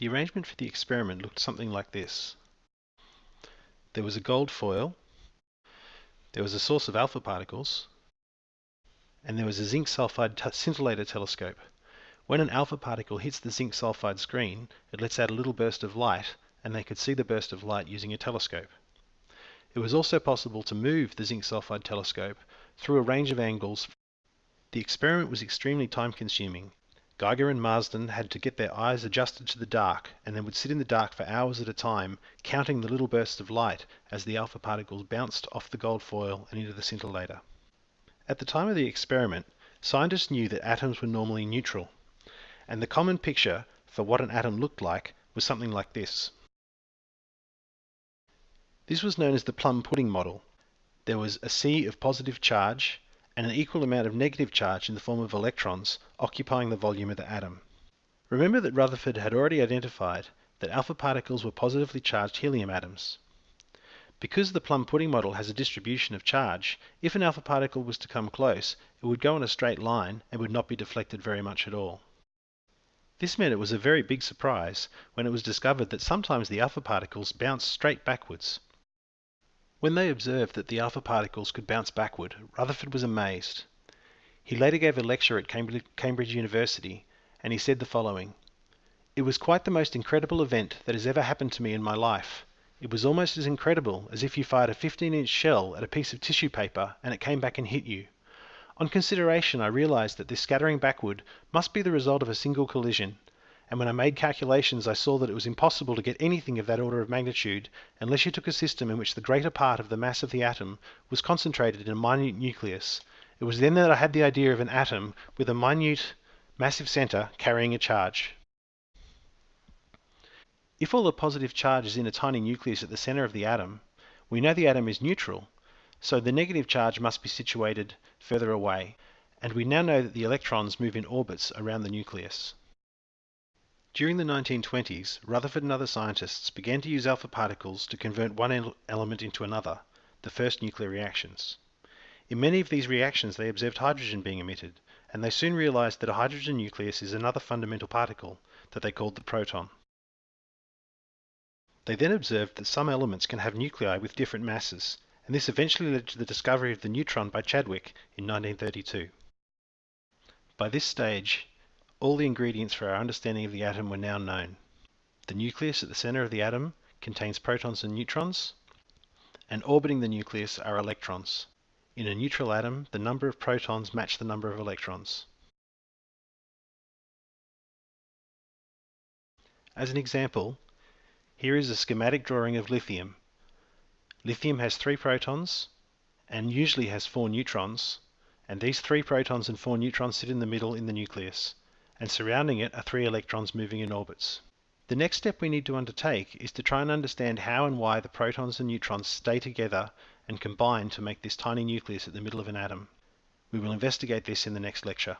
The arrangement for the experiment looked something like this. There was a gold foil, there was a source of alpha particles, and there was a zinc sulfide scintillator telescope. When an alpha particle hits the zinc sulfide screen, it lets out a little burst of light, and they could see the burst of light using a telescope. It was also possible to move the zinc sulfide telescope through a range of angles. The experiment was extremely time consuming. Geiger and Marsden had to get their eyes adjusted to the dark and then would sit in the dark for hours at a time counting the little bursts of light as the alpha particles bounced off the gold foil and into the scintillator. At the time of the experiment, scientists knew that atoms were normally neutral, and the common picture for what an atom looked like was something like this. This was known as the plum pudding model. There was a sea of positive charge and an equal amount of negative charge in the form of electrons occupying the volume of the atom. Remember that Rutherford had already identified that alpha particles were positively charged helium atoms. Because the plum pudding model has a distribution of charge, if an alpha particle was to come close, it would go in a straight line and would not be deflected very much at all. This meant it was a very big surprise when it was discovered that sometimes the alpha particles bounce straight backwards. When they observed that the alpha particles could bounce backward, Rutherford was amazed. He later gave a lecture at Cambridge University, and he said the following It was quite the most incredible event that has ever happened to me in my life. It was almost as incredible as if you fired a 15 inch shell at a piece of tissue paper and it came back and hit you. On consideration, I realized that this scattering backward must be the result of a single collision, and when I made calculations I saw that it was impossible to get anything of that order of magnitude unless you took a system in which the greater part of the mass of the atom was concentrated in a minute nucleus. It was then that I had the idea of an atom with a minute massive center carrying a charge. If all the positive charge is in a tiny nucleus at the center of the atom, we know the atom is neutral, so the negative charge must be situated further away, and we now know that the electrons move in orbits around the nucleus. During the 1920s, Rutherford and other scientists began to use alpha particles to convert one element into another, the first nuclear reactions. In many of these reactions they observed hydrogen being emitted, and they soon realized that a hydrogen nucleus is another fundamental particle that they called the proton. They then observed that some elements can have nuclei with different masses, and this eventually led to the discovery of the neutron by Chadwick in 1932. By this stage, all the ingredients for our understanding of the atom were now known. The nucleus at the center of the atom contains protons and neutrons, and orbiting the nucleus are electrons. In a neutral atom, the number of protons match the number of electrons. As an example, here is a schematic drawing of lithium. Lithium has three protons and usually has four neutrons, and these three protons and four neutrons sit in the middle in the nucleus and surrounding it are three electrons moving in orbits. The next step we need to undertake is to try and understand how and why the protons and neutrons stay together and combine to make this tiny nucleus at the middle of an atom. We will investigate this in the next lecture.